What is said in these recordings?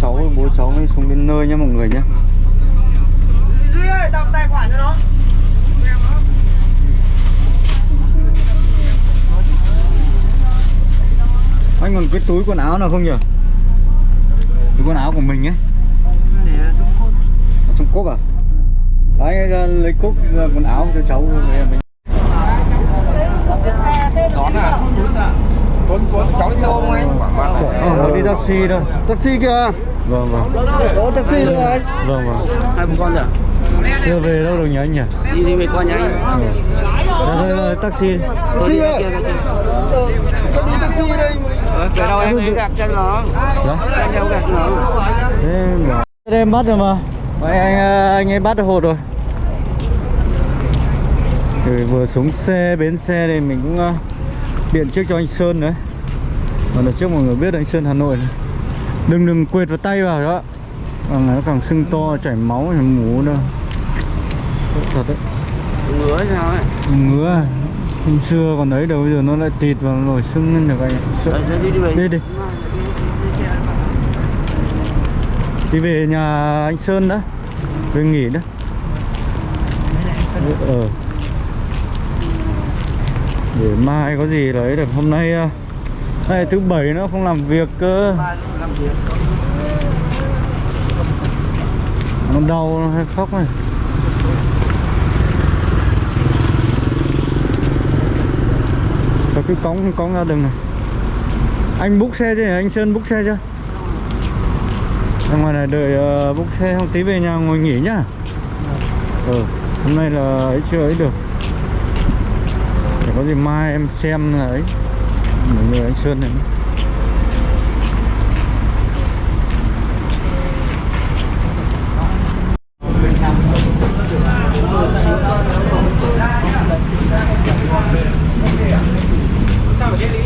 cháu bố cháu mới xuống đến nơi nhá mọi người nhé Duy ơi, đọc tài khoản cho nó. anh còn cái túi quần áo nào không nhỉ túi quần áo của mình ấy ở trong cốp à đấy lấy cốp quần áo cho cháu mình Đón à? Tuấn, Tuấn, cháu đi xe ôm không anh? ờ, đi taxi thôi Taxi kìa. vâng vâng Có taxi rồi anh. vâng vâng Hai bố con rồi. đưa về đâu được nhỉ anh nhỉ Đi đi về con nhà anh. Dạ thôi, thôi, taxi Taxi ơi. Tôi đi taxi đây. Ờ, về đâu em? Em gặp cho nó. dạ Anh đâu gặp nó. em bắt rồi mà Vậy anh anh ấy bắt được hột rồi Rồi vừa xuống xe bến xe thì mình cũng uh, điện trước cho anh Sơn đấy Còn là trước mọi người biết anh Sơn Hà Nội này. Đừng đừng quệt vào tay vào đó Còn nó càng sưng to chảy máu mú nữa Tốt Thật đấy Ngứa sao ấy? Ngứa à. Hôm xưa còn đấy đâu bây giờ nó lại tịt vào nổi sưng lên được anh ạ. Đi đi về. Đi đi Đi về nhà anh Sơn đó Về nghỉ đó Ờ Để mai có gì đấy được Hôm nay à, thứ bảy nó không làm việc cơ. Nó đau nó hay khóc này Có cứ cống cống ra đường này. Anh búc xe chưa? Anh Sơn búc xe chưa? Ra ngoài này đợi ờ, uh, búc xe không tí về nhà ngồi nghỉ nhá. Ừ Hôm nay là ấy chưa ấy được. Để có gì mai em xem là ấy. Mọi người anh Sơn này Sao phải đi đi?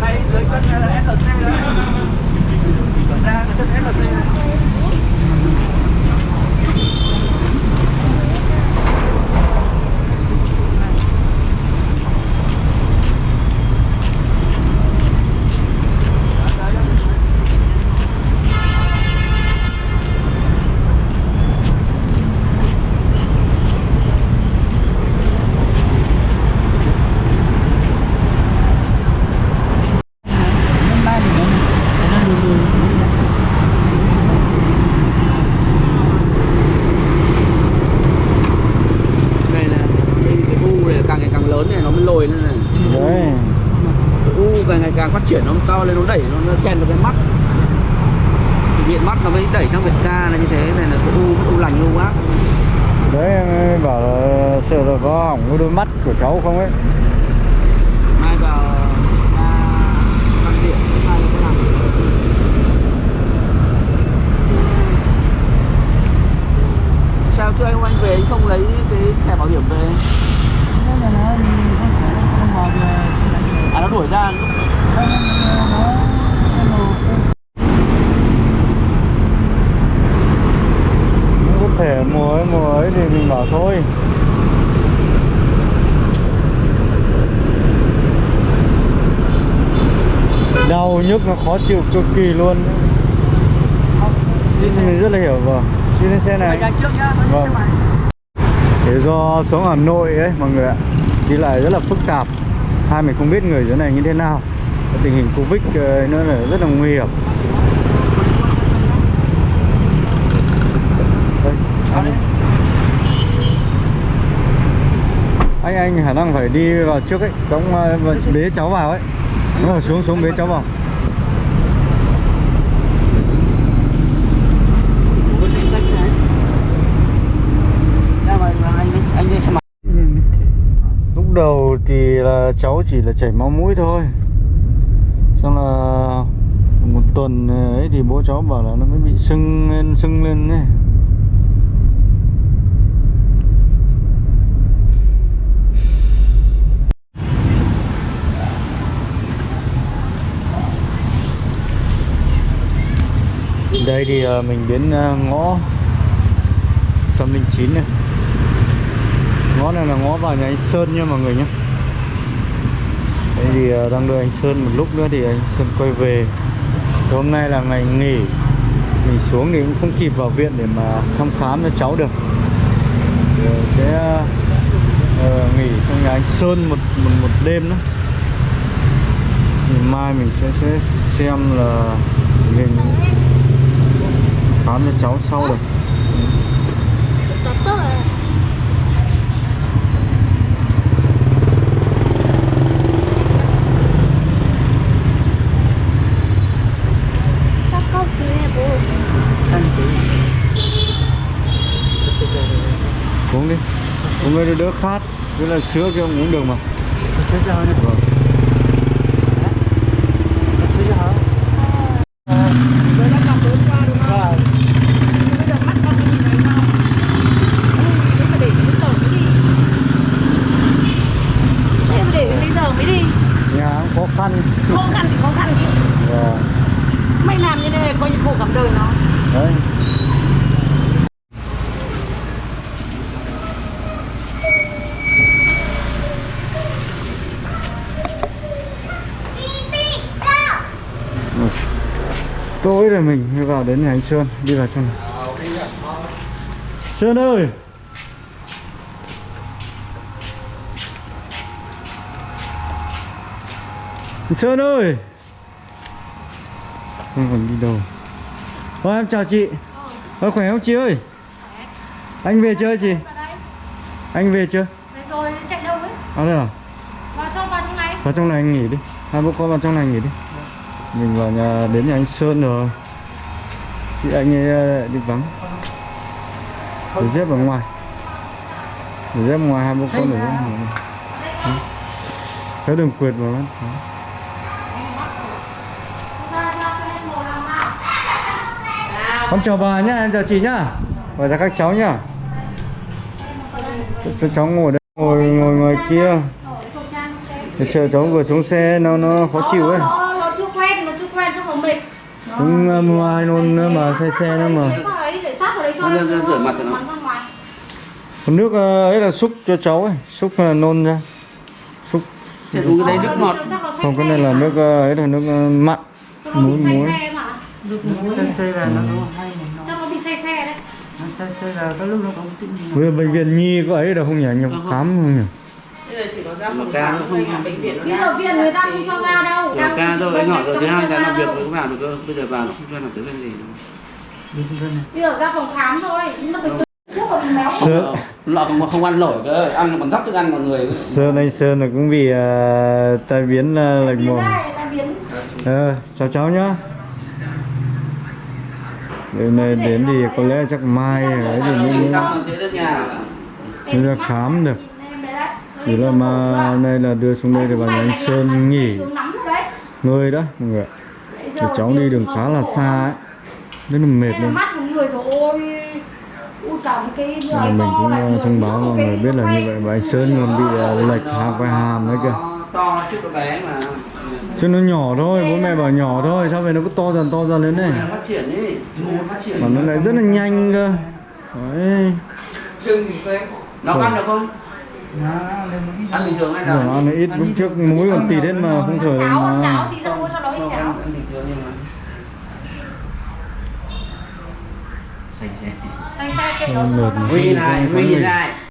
Này, lấy cân SLC nữa. Ra cái cân SLC này. Này là cái, cái u này càng ngày càng lớn này nó mới lồi lên này. Đấy u càng ngày càng phát triển nó to lên nó đẩy nó, nó chen vào cái mắt. Thì viện mắt nó mới đẩy sang viện ca là như thế này là cái u u lành u ác. Đấy bảo là sợ là có hỏng đôi mắt của cháu không ấy Mai vào ca văn điện mai sẽ làm. Sao chưa anh anh về anh không lấy cái thẻ bảo hiểm về? À nó đuổi ra Không có thể mùa ấy mùa ấy thì mình bảo thôi. Đau nhức nó khó chịu cực kỳ luôn. Mình rất là hiểu vâng. Đi lên xe này. Vâng. Thế do xuống Hà Nội ấy mọi người ạ. Đi lại rất là phức tạp. Hai mình không biết người dưới này như thế nào Tình hình Covid ờ, nó là rất là nguy hiểm. Đây, anh, anh anh khả năng phải đi vào trước ấy Cống ờ, và bế cháu vào ấy. Nó xuống xuống bế cháu vào. Lúc đầu thì là cháu chỉ là chảy máu mũi thôi. Xong là một tuần ờ, ấy thì bố cháu bảo là nó mới bị sưng lên sưng lên ấy. Đây thì ờ, mình đến ờ, ngõ 109 này. Ngõ này là ngõ vào nhà anh Sơn nha mọi người nhé. Thế thì ờ, đang đưa anh Sơn một lúc nữa thì anh Sơn quay về. Thì Hôm nay là ngày nghỉ. Mình xuống thì cũng không kịp vào viện để mà thăm khám cho cháu được. Thì ờ, sẽ uh, nghỉ trong nhà anh Sơn một, một, một đêm nữa. Thì mai mình sẽ, sẽ xem là mình khám cho cháu sau được Các cốc tí này bố uống đi cái đỡ khát với là sữa kia ông uống được mà Sữa cho này. vâng. Không? Thế Thế cũng khó khăn Khó khăn thì khó khăn chứ Vâng. Mày làm như này coi như khổ cảm đời nó đấy mình mới vào đến nhà anh Sơn đi vào trong này Sơn ơi! Sơn ơi! Không còn đi đâu. Ôi em chào chị. Ôi khỏe không chị ơi? Anh về chưa chị? Anh về chưa? Rồi chạy đâu ấy? À đây à? Vào trong vào trong này. Vào trong này anh nghỉ đi. Hai bố con vào trong này nghỉ đi. Mình vào nhà đến nhà anh Sơn rồi Chị anh ấy ờ, đi vắng. Để dép ở ngoài. Để dép ngoài hai bố con ở ngoài. Cái đường quyệt vào nào Con chào bà nhá, em chào chị nhá. Gọi ra các cháu nhá. Cho, cháu ngồi đây Ngồi ngồi ngoài kia. Để chờ cháu vừa xuống xe nó nó khó chịu ấy. Nó, chưa quen, nó chưa quen trong nó mệt Cũng uh, mua ai nôn nữa mà xe xe nữa mà. rửa- mặt cho nó. Còn nước ờ, ấy là xúc cho cháu ấy Xúc là nôn ra. Xúc uống cái đấy nước ngọt. Say Không cái này là nước ờ, ấy là nước ờ, mặn muối say muối. xe mà. Xe là nó hay một nó. Cho nó bị say xe đấy. Xe là có lúc nó cũng tự nhiên. Với bệnh viện nhi có ấy đâu không nhỉ? Nhập khám không nhỉ Bây giờ chỉ có ra Mà phòng ca khám không- bệnh viện Bây giờ viện người ta không cho ra đâu Rồi Đang ca rồi anh hỏi rồi thứ hai ra làm việc mới vào được cơ. Bây giờ vào nó không cho làm tới bên gì đâu. Bây giờ ra phòng khám thôi Nhưng mà từ từ trước là mình méo Sơ, Lọ không, không ăn nổi cơ Ăn còn dắt thức ăn mọi người. Sơn anh Sơn là cũng bị ờ, tai biến uh, lệch biến mồm. này là biến? Ờ, chào cháu nhá. Đêm nay đến thì có lẽ chắc mai ấy thì mới, đến khám được chỉ là mà nay là đưa xuống đây thì bà nhà anh Sơn nghỉ. Người đó mọi người để Thì cháu đi đường khá là xa ấy. Rất là mệt luôn. Mắt ui cả cái mình cũng người thông báo mọi người biết là như vậy. Và anh Sơn còn bị ờ, lệch hàm vai hàm đấy kìa. Chứ nó nhỏ thôi, bố mẹ bảo nhỏ thôi. Sao về nó cứ to dần to dần lên này? Mà nó lại rất là nhanh cơ. Đấy. Nó ăn được không? Ăn bình thường hay là Giờ ăn ít lúc trước muối còn tịt hết mà không thở cháo ăn cháo tí ra mua cho nó ít cháo. Ăn bình thường nhưng mà Say xe. Xay xay cái Không nó cho nó mà. Huy này, Huy này